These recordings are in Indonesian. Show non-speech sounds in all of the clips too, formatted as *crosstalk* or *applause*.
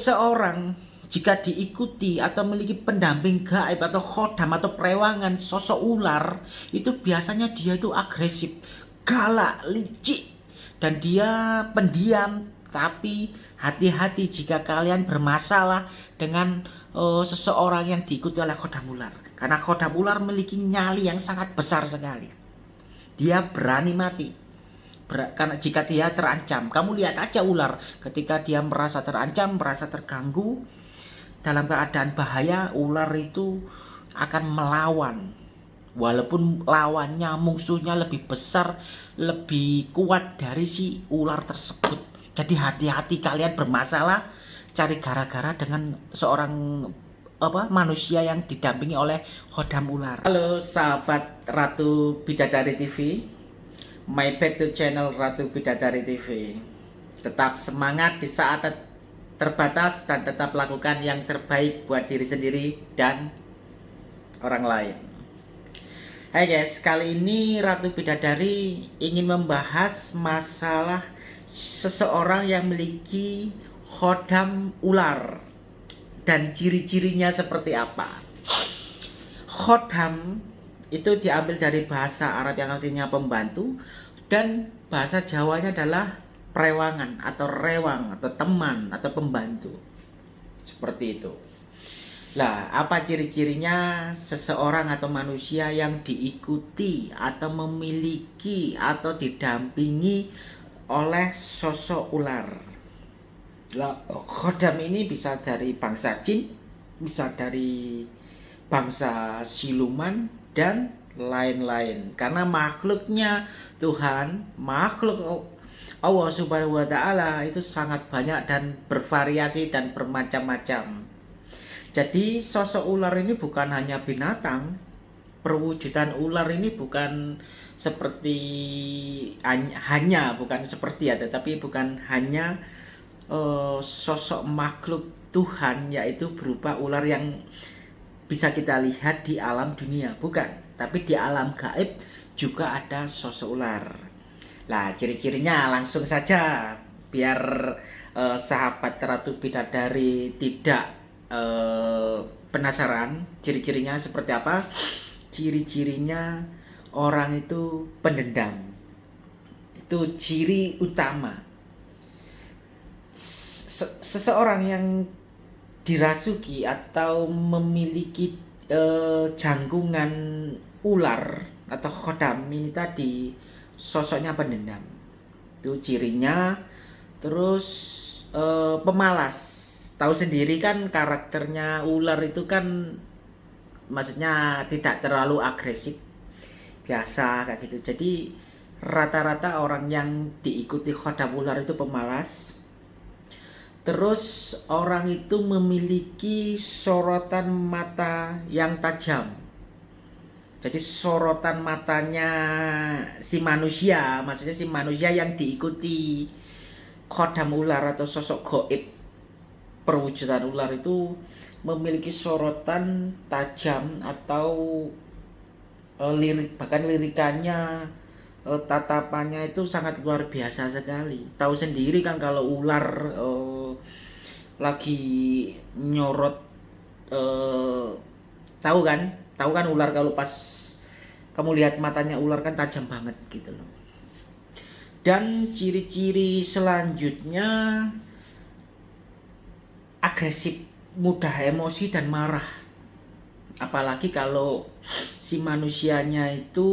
Seorang jika diikuti atau memiliki pendamping gaib atau khodam atau perewangan sosok ular itu biasanya dia itu agresif, galak, licik dan dia pendiam. Tapi hati-hati jika kalian bermasalah dengan uh, seseorang yang diikuti oleh khodam ular. Karena khodam ular memiliki nyali yang sangat besar sekali. Dia berani mati karena jika dia terancam kamu lihat aja ular ketika dia merasa terancam merasa terganggu dalam keadaan bahaya ular itu akan melawan. Walaupun lawannya musuhnya lebih besar lebih kuat dari si ular tersebut. Jadi hati-hati kalian bermasalah cari gara-gara dengan seorang apa manusia yang didampingi oleh khodam ular. Halo sahabat Ratu Bidadari TV my back to channel Ratu Bidadari TV tetap semangat di saat terbatas dan tetap lakukan yang terbaik buat diri sendiri dan orang lain. Hai guys, kali ini Ratu Bidadari ingin membahas masalah seseorang yang memiliki khodam ular dan ciri-cirinya seperti apa. Khodam itu diambil dari bahasa Arab yang artinya pembantu dan bahasa Jawanya adalah perewangan atau rewang atau teman atau pembantu. Seperti itu. Lah apa ciri-cirinya seseorang atau manusia yang diikuti atau memiliki atau didampingi oleh sosok ular? Lah khodam ini bisa dari bangsa jin bisa dari bangsa siluman dan lain-lain karena makhluknya Tuhan makhluk Allah Subhanahu wa taala itu sangat banyak dan bervariasi dan bermacam-macam. Jadi sosok ular ini bukan hanya binatang, perwujudan ular ini bukan seperti hanya bukan seperti ya, tetapi bukan hanya uh, sosok makhluk Tuhan yaitu berupa ular yang bisa kita lihat di alam dunia, bukan, tapi di alam gaib juga ada sosok ular. Nah, ciri-cirinya langsung saja biar uh, sahabat Ratu Bidadari tidak uh, penasaran ciri-cirinya seperti apa. Ciri-cirinya orang itu pendendam. Itu ciri utama. Seseorang yang dirasuki atau memiliki uh, jangkungan ular atau khodam ini tadi sosoknya pendendam. Itu cirinya. Terus e, pemalas. Tahu sendiri kan karakternya ular itu kan maksudnya tidak terlalu agresif biasa kayak gitu. Jadi rata-rata orang yang diikuti khodam ular itu pemalas terus orang itu memiliki sorotan mata yang tajam. Jadi sorotan matanya si manusia maksudnya si manusia yang diikuti khodam ular atau sosok goib. Perwujudan ular itu memiliki sorotan tajam atau e, lirik bahkan lirikannya e, tatapannya itu sangat luar biasa sekali. Tahu sendiri kan kalau ular e, lagi nyorot e, tahu kan? Tahu kan ular kalau pas kamu lihat matanya ular kan tajam banget gitu loh. Dan ciri-ciri selanjutnya agresif mudah emosi dan marah. Apalagi kalau si manusianya itu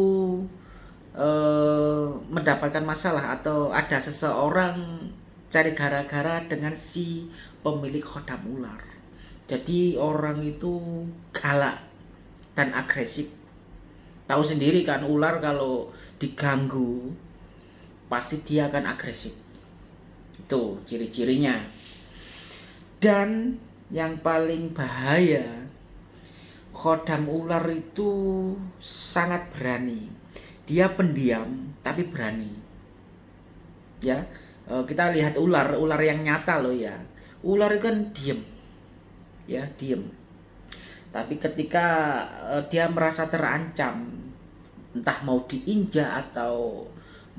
eh, mendapatkan masalah atau ada seseorang cari gara-gara dengan si pemilik khodam ular jadi orang itu galak dan agresif. Tahu sendiri kan ular kalau diganggu pasti dia akan agresif. Itu ciri-cirinya. Dan yang paling bahaya khodam ular itu sangat berani. Dia pendiam tapi berani. Ya, e, kita lihat ular, ular yang nyata loh ya. Ular itu kan diem. Ya, diem tapi ketika uh, dia merasa terancam entah mau diinjak atau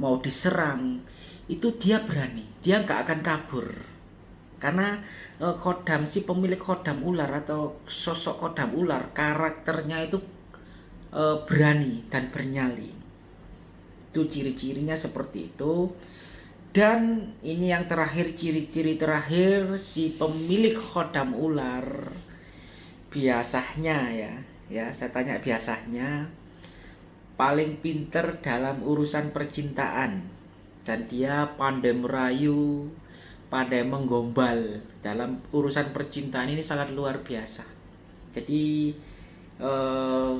mau diserang itu dia berani dia nggak akan kabur karena uh, kodam si pemilik kodam ular atau sosok kodam ular karakternya itu berani dan bernyali itu ciri-cirinya seperti itu. Dan ini yang terakhir ciri-ciri terakhir si pemilik kodam ular biasanya ya ya saya tanya biasanya paling pinter dalam urusan percintaan. Dan dia pandai merayu pandai menggombal. Dalam urusan percintaan ini sangat luar biasa. Jadi eh,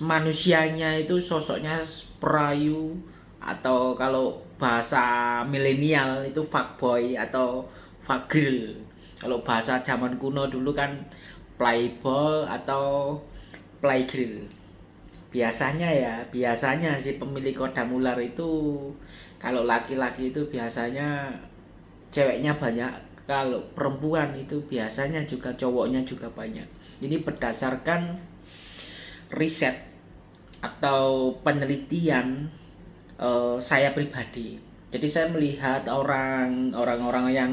manusianya itu sosoknya perayu atau kalau bahasa milenial itu fuckboy atau fagirl kalau bahasa zaman kuno dulu kan playboy atau playgirl. Biasanya ya biasanya si pemilik kodam ular itu kalau laki-laki itu biasanya ceweknya banyak kalau perempuan itu biasanya juga cowoknya juga banyak. Ini berdasarkan riset atau penelitian uh, saya pribadi. Jadi saya melihat orang orang-orang yang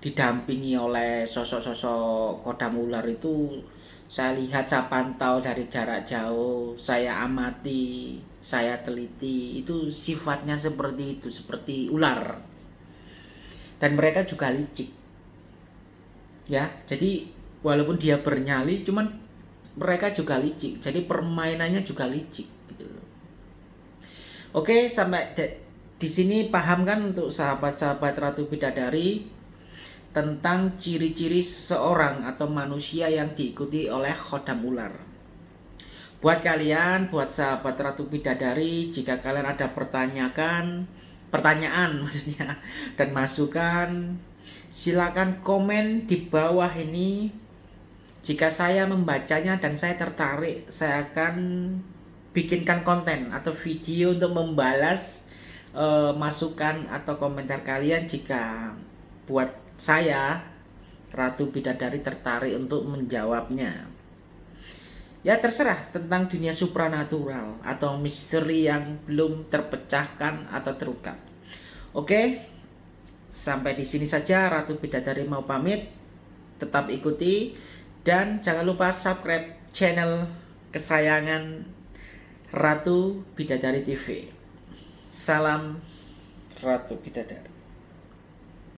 didampingi oleh sosok-sosok kodam ular itu saya lihat saya pantau dari jarak jauh saya amati saya teliti itu sifatnya seperti itu seperti ular. Dan mereka juga licik. Ya jadi walaupun dia bernyali cuman mereka juga licik. Jadi permainannya juga licik gitu oke sampai di sini paham kan untuk sahabat-sahabat Ratu Bidadari tentang ciri-ciri seorang atau manusia yang diikuti oleh khodam ular. Buat kalian, buat sahabat Ratu Bidadari, jika kalian ada pertanyaan pertanyaan *laughs* maksudnya dan masukan silakan komen di bawah ini. Jika saya membacanya dan saya tertarik saya akan bikinkan konten atau video untuk membalas uh, masukan atau komentar kalian jika buat saya Ratu Bidadari tertarik untuk menjawabnya ya terserah tentang dunia supranatural atau misteri yang belum terpecahkan atau terungkap. Oke, sampai di sini saja Ratu Bidadari mau pamit. Tetap ikuti dan jangan lupa subscribe channel kesayangan Ratu Bidadari TV. Salam Ratu Bidadari.